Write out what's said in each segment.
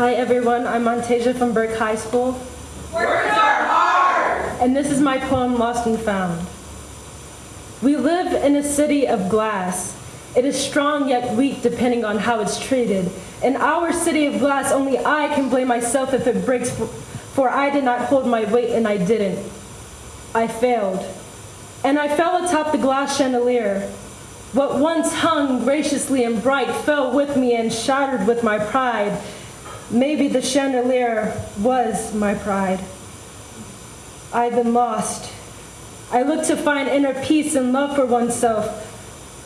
Hi everyone, I'm Montasia from Burke High School. Words are hard! And this is my poem, Lost and Found. We live in a city of glass. It is strong yet weak depending on how it's treated. In our city of glass, only I can blame myself if it breaks, for I did not hold my weight and I didn't. I failed. And I fell atop the glass chandelier. What once hung graciously and bright fell with me and shattered with my pride. Maybe the chandelier was my pride. I've been lost. I looked to find inner peace and love for oneself.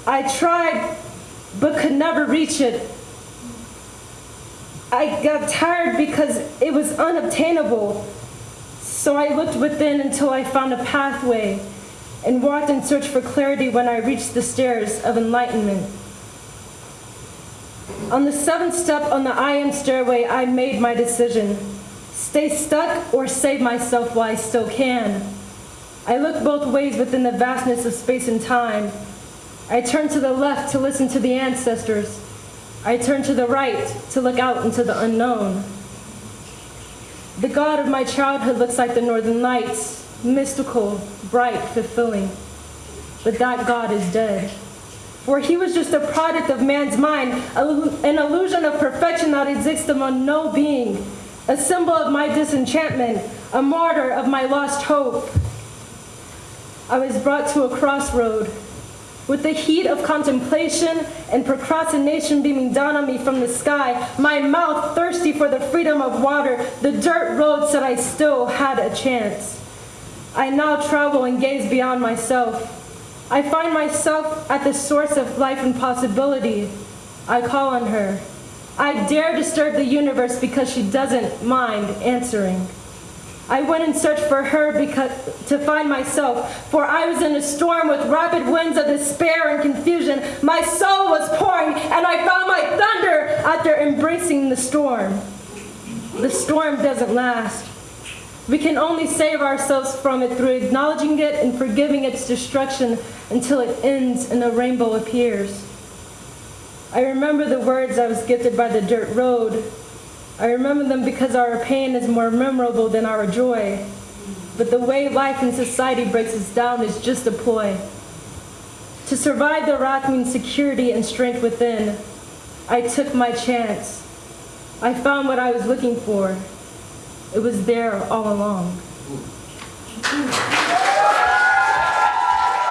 I tried, but could never reach it. I got tired because it was unobtainable. So I looked within until I found a pathway and walked in search for clarity when I reached the stairs of enlightenment. On the seventh step on the I am stairway, I made my decision. Stay stuck or save myself while I still can. I look both ways within the vastness of space and time. I turn to the left to listen to the ancestors. I turn to the right to look out into the unknown. The God of my childhood looks like the northern lights, mystical, bright, fulfilling. But that God is dead. For he was just a product of man's mind, an illusion of perfection that exists among no being, a symbol of my disenchantment, a martyr of my lost hope. I was brought to a crossroad with the heat of contemplation and procrastination beaming down on me from the sky, my mouth thirsty for the freedom of water, the dirt road said I still had a chance. I now travel and gaze beyond myself. I find myself at the source of life and possibility. I call on her. I dare disturb the universe because she doesn't mind answering. I went in search for her because, to find myself, for I was in a storm with rapid winds of despair and confusion. My soul was pouring, and I found my thunder after embracing the storm. The storm doesn't last. We can only save ourselves from it through acknowledging it and forgiving its destruction until it ends and a rainbow appears. I remember the words I was gifted by the dirt road I remember them because our pain is more memorable than our joy. But the way life and society breaks us down is just a ploy. To survive the wrath means security and strength within. I took my chance. I found what I was looking for. It was there all along.